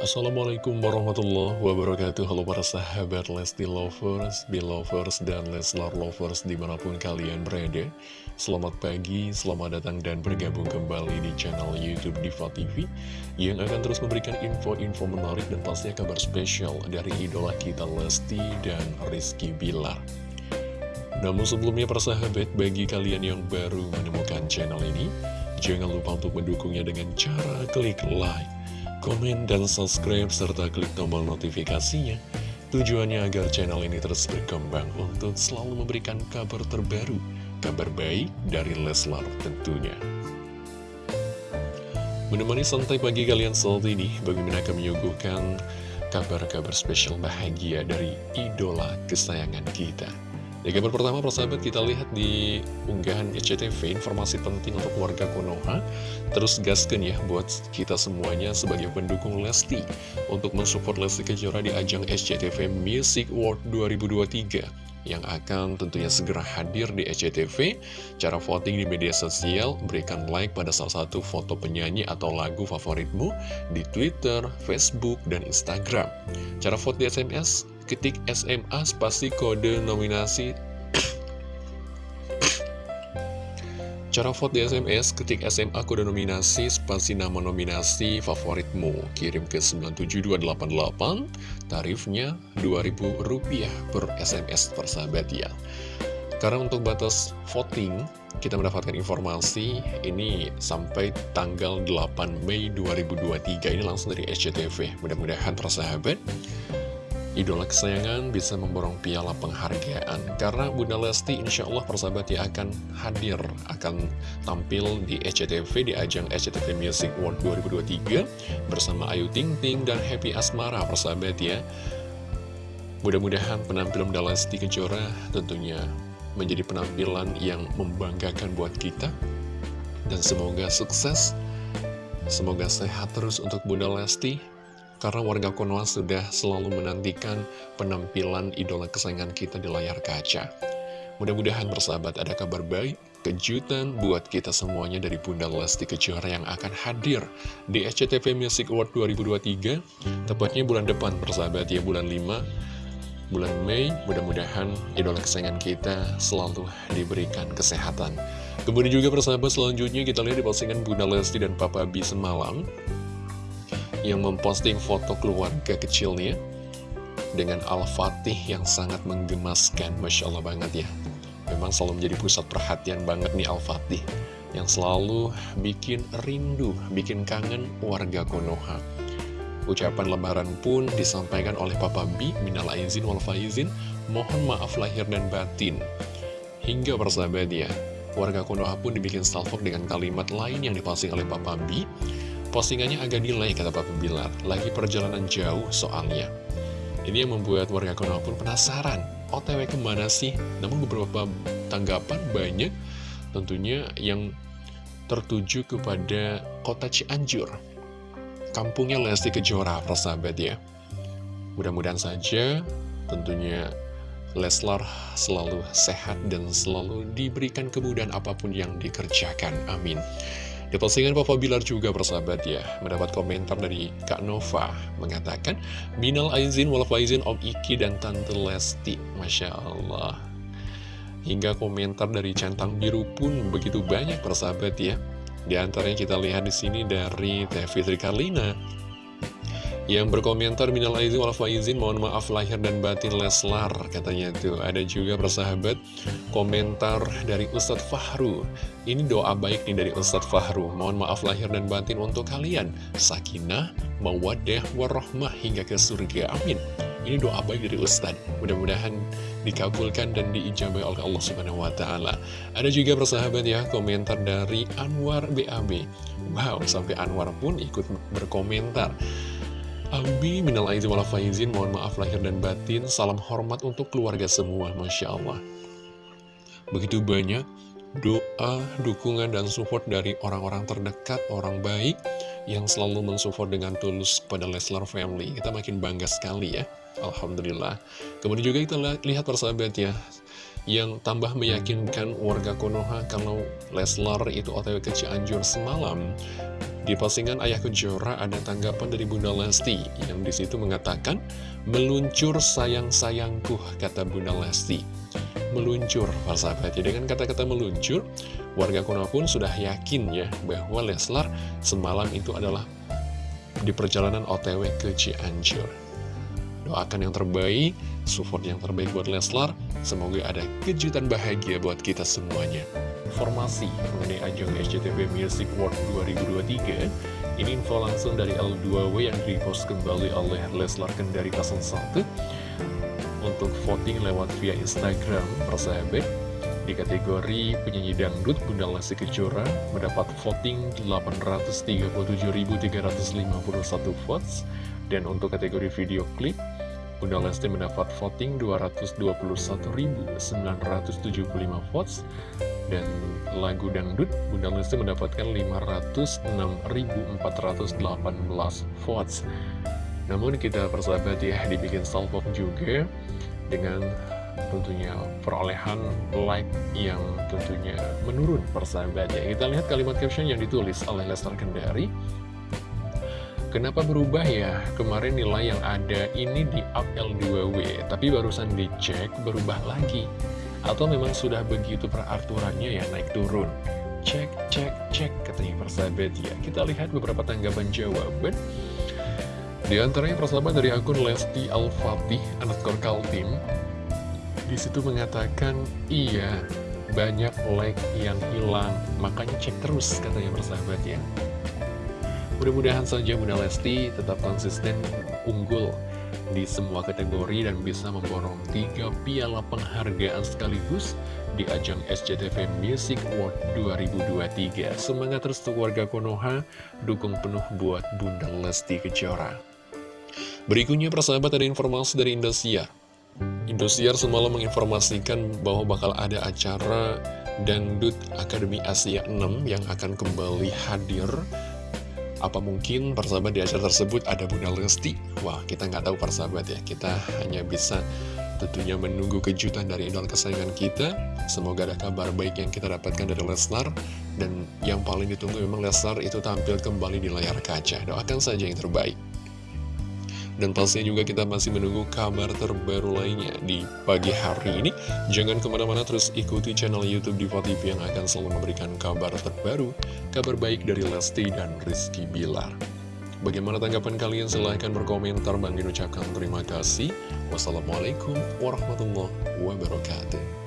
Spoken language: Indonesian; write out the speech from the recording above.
Assalamualaikum warahmatullahi wabarakatuh. Halo para sahabat Lesti Lovers, Belovers, dan Leslar Lovers di mana pun kalian berada. Selamat pagi, selamat datang dan bergabung kembali di channel Youtube Diva TV Yang akan terus memberikan info-info menarik dan pastinya kabar spesial dari idola kita Lesti dan Rizky Bilar. Namun sebelumnya para sahabat, bagi kalian yang baru menemukan channel ini Jangan lupa untuk mendukungnya dengan cara klik like komen, dan subscribe, serta klik tombol notifikasinya. Tujuannya agar channel ini terus berkembang untuk selalu memberikan kabar terbaru, kabar baik dari Leslar tentunya. Menemani santai pagi kalian saat ini, bagaimana akan menyuguhkan kabar-kabar spesial bahagia dari idola kesayangan kita. Di kabar pertama, persahabat, kita lihat di unggahan SCTV informasi penting untuk warga Konoha. Terus gaskan ya buat kita semuanya sebagai pendukung Lesti untuk mensupport Lesti Kejora di ajang SCTV Music Award 2023 yang akan tentunya segera hadir di SCTV. Cara voting di media sosial, berikan like pada salah satu foto penyanyi atau lagu favoritmu di Twitter, Facebook, dan Instagram. Cara vote di SMS, ketik SMA spasi kode nominasi Cara vote di SMS, ketik SMA kode nominasi, spasi nama nominasi favoritmu. Kirim ke 97288, tarifnya Rp2.000 per SMS persahabat ya. Karena untuk batas voting, kita mendapatkan informasi ini sampai tanggal 8 Mei 2023. Ini langsung dari SCTV. Mudah-mudahan persahabat idola kesayangan bisa memborong piala penghargaan karena Bunda Lesti insya Allah persahabat ya akan hadir akan tampil di SCTV di ajang SCTV Music World 2023 bersama Ayu Ting Ting dan Happy Asmara persahabat ya. Mudah-mudahan penampilan Bunda Lesti Kejora tentunya menjadi penampilan yang membanggakan buat kita. Dan semoga sukses semoga sehat terus untuk Bunda Lesti karena warga Konoha sudah selalu menantikan penampilan idola kesayangan kita di layar kaca. Mudah-mudahan bersahabat ada kabar baik, kejutan buat kita semuanya dari Bunda Lesti Kejora yang akan hadir di SCTV Music Award 2023, tepatnya bulan depan bersahabat ya, bulan 5, bulan Mei, mudah-mudahan idola kesayangan kita selalu diberikan kesehatan. Kemudian juga persahabat selanjutnya kita lihat di postingan Bunda Lesti dan Papa B semalam yang memposting foto keluarga kecilnya dengan Al-Fatih yang sangat menggemaskan, Masya Allah banget ya. Memang selalu menjadi pusat perhatian banget nih Al-Fatih, yang selalu bikin rindu, bikin kangen warga Konoha. Ucapan lebaran pun disampaikan oleh Papa B, minal aizin wal faizin, mohon maaf lahir dan batin. Hingga persahabat ya, warga Konoha pun dibikin salvok dengan kalimat lain yang diposting oleh Papa B, Postingannya agak delay kata Papa Bilar, lagi perjalanan jauh soalnya. Ini yang membuat warga Konoha pun penasaran, OTW ke mana sih? Namun beberapa tanggapan banyak tentunya yang tertuju kepada kota Cianjur. Kampungnya Lesti Kejora, persahabat ya. Mudah-mudahan saja tentunya Leslar selalu sehat dan selalu diberikan kemudahan apa pun yang dikerjakan. Amin. Di postingan Papa Bilar juga bersahabat ya, mendapat komentar dari Kak Nova, mengatakan, Minal Aizin wal Faizin Om Iki dan Tante Lesti, Masya Allah. Hingga komentar dari Centang Biru pun begitu banyak persahabat ya. Di antaranya kita lihat di sini dari Teh Fitri yang berkomentar minal aizin wal faizin mohon maaf lahir dan batin Leslar katanya tuh. Ada juga persahabat komentar dari Ustadz Fahru. Ini doa baik nih dari Ustadz Fahru. Mohon maaf lahir dan batin untuk kalian. Sakinah mawadah warahmah hingga ke surga. Amin. Ini doa baik dari Ustadz. Mudah-mudahan dikabulkan dan diijabah oleh Allah Subhanahu wa taala. Ada juga persahabat ya komentar dari Anwar BAB. Wow, sampai Anwar pun ikut berkomentar. Abi minal aizin wal faizin, mohon maaf lahir dan batin, salam hormat untuk keluarga semua, Masya Allah. Begitu banyak doa, dukungan, dan support dari orang-orang terdekat, orang baik, yang selalu mensupport dengan tulus kepada Leslar Family. Kita makin bangga sekali ya, Alhamdulillah. Kemudian juga kita lihat persahabat ya, yang tambah meyakinkan warga Konoha kalau Leslar itu otw ke Cianjur semalam Di postingan Ayah Kejora ada tanggapan dari Bunda Lesti yang di situ mengatakan, Meluncur sayang-sayangku, kata Bunda Lesti. Meluncur, persahabat ya. Dengan kata-kata meluncur, warga Konoha pun sudah yakin ya bahwa Leslar semalam itu adalah di perjalanan OTW ke Cianjur. Doakan yang terbaik, support yang terbaik buat Leslar. Semoga ada kejutan bahagia buat kita semuanya. Informasi mengenai ajang SCTV Music World 2023 Ini info langsung dari L2W yang repost kembali oleh Leslar Kendari 01 Untuk voting lewat via Instagram, persahabat Di kategori penyanyi dangdut, Bunda Lesti Kejora mendapat voting 837.351 votes. Dan untuk kategori video klip Bunda Lesti mendapat voting 221.975 votes dan lagu dangdut Bunda Lesti mendapatkan 506.418 votes. Namun kita persahabat ya dibikin salvo juga dengan tentunya perolehan like yang tentunya menurun persahabat ya kita lihat kalimat caption yang ditulis oleh Lester Kendari Kenapa berubah ya? Kemarin nilai yang ada ini di up L2W, tapi barusan dicek berubah lagi. Atau memang sudah begitu peraturannya ya naik turun. Cek, cek, cek, katanya persahabat ya. Kita lihat beberapa tanggapan jawaban. Di antaranya persahabat dari akun Lesti Al-Fatih, underscore Kaltim. Di situ mengatakan, iya, banyak like yang hilang, makanya cek terus katanya persahabat ya. Mudah-mudahan saja Bunda Lesti tetap konsisten unggul di semua kategori dan bisa memborong tiga piala penghargaan sekaligus di ajang SCTV Music World 2023. Semangat terus warga Konoha, dukung penuh buat Bunda Lesti Kejora. Berikutnya persahabat ada informasi dari Indosiar. Indosiar semalam menginformasikan bahwa bakal ada acara Dangdut Akademi Asia 6 yang akan kembali hadir apa mungkin persahabat di acara tersebut ada Bunda Lesti? Wah, kita nggak tahu persahabat ya. Kita hanya bisa tentunya menunggu kejutan dari idol kesayangan kita. Semoga ada kabar baik yang kita dapatkan dari Lesnar. Dan yang paling ditunggu memang Lesnar itu tampil kembali di layar kaca. Doakan saja yang terbaik. Dan pastinya juga kita masih menunggu kabar terbaru lainnya di pagi hari ini. Jangan ke mana-mana terus ikuti channel Youtube Diva TV yang akan selalu memberikan kabar terbaru, kabar baik dari Lesti dan Rizky Bilar. Bagaimana tanggapan kalian? Silahkan berkomentar. Bang ucapkan terima kasih. Wassalamualaikum warahmatullahi wabarakatuh.